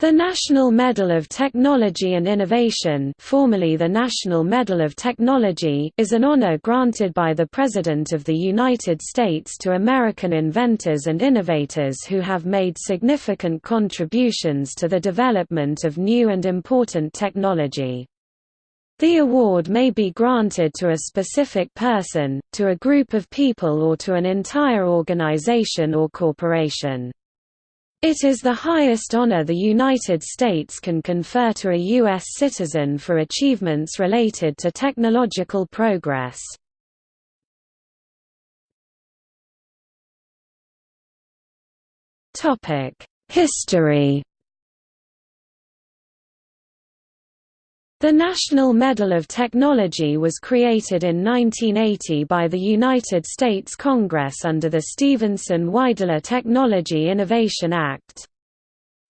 The National Medal of Technology and Innovation formerly the National Medal of Technology is an honor granted by the President of the United States to American inventors and innovators who have made significant contributions to the development of new and important technology. The award may be granted to a specific person, to a group of people or to an entire organization or corporation. It is the highest honor the United States can confer to a U.S. citizen for achievements related to technological progress. History The National Medal of Technology was created in 1980 by the United States Congress under the Stevenson-Wydler Technology Innovation Act.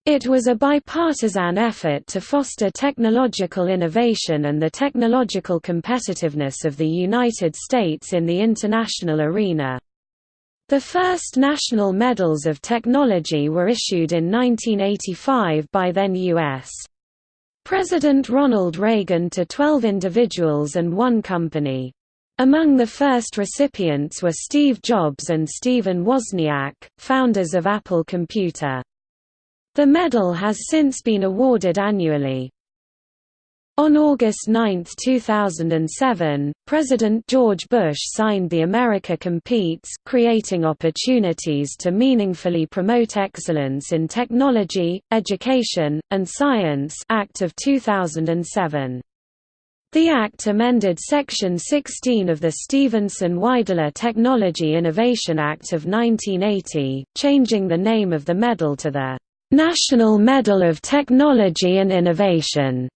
It was a bipartisan effort to foster technological innovation and the technological competitiveness of the United States in the international arena. The first national medals of technology were issued in 1985 by then U.S. President Ronald Reagan to 12 individuals and one company. Among the first recipients were Steve Jobs and Stephen Wozniak, founders of Apple Computer. The medal has since been awarded annually. On August 9, 2007, President George Bush signed the America Competes Creating Opportunities to Meaningfully Promote Excellence in Technology, Education, and Science Act of 2007. The Act amended Section 16 of the Stevenson-Wydler Technology Innovation Act of 1980, changing the name of the medal to the National Medal of Technology and Innovation.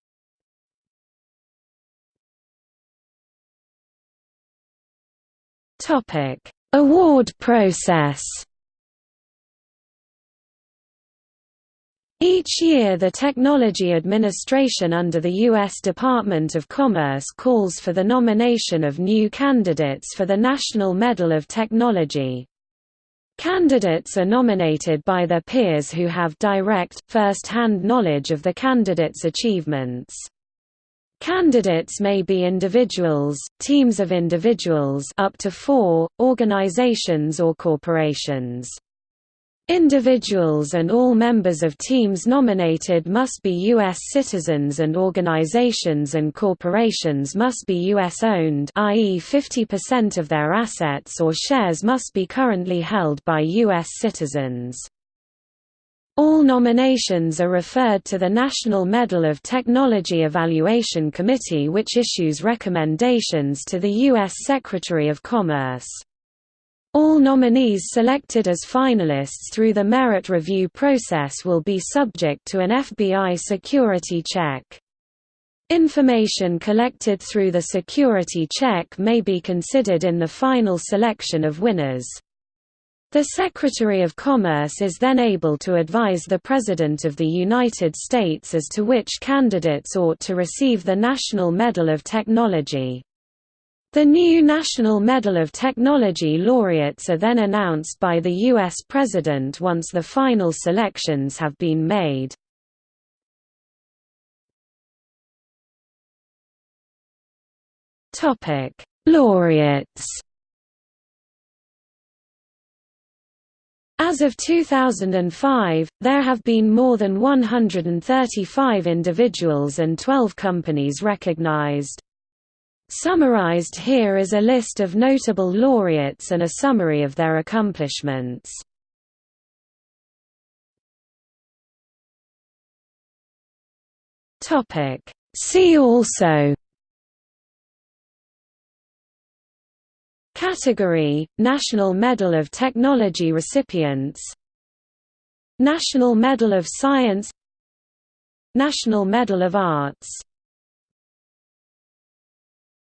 Topic: Award process. Each year the Technology Administration under the U.S. Department of Commerce calls for the nomination of new candidates for the National Medal of Technology. Candidates are nominated by their peers who have direct, first-hand knowledge of the candidate's achievements. Candidates may be individuals, teams of individuals up to four, organizations or corporations. Individuals and all members of teams nominated must be U.S. citizens and organizations and corporations must be U.S.-owned i.e. 50% of their assets or shares must be currently held by U.S. citizens. All nominations are referred to the National Medal of Technology Evaluation Committee which issues recommendations to the U.S. Secretary of Commerce. All nominees selected as finalists through the merit review process will be subject to an FBI security check. Information collected through the security check may be considered in the final selection of winners. The Secretary of Commerce is then able to advise the President of the United States as to which candidates ought to receive the National Medal of Technology. The new National Medal of Technology laureates are then announced by the U.S. President once the final selections have been made. Laureates As of 2005, there have been more than 135 individuals and 12 companies recognized. Summarized here is a list of notable laureates and a summary of their accomplishments. See also Category – National Medal of Technology recipients. National Medal of Science. National Medal of Arts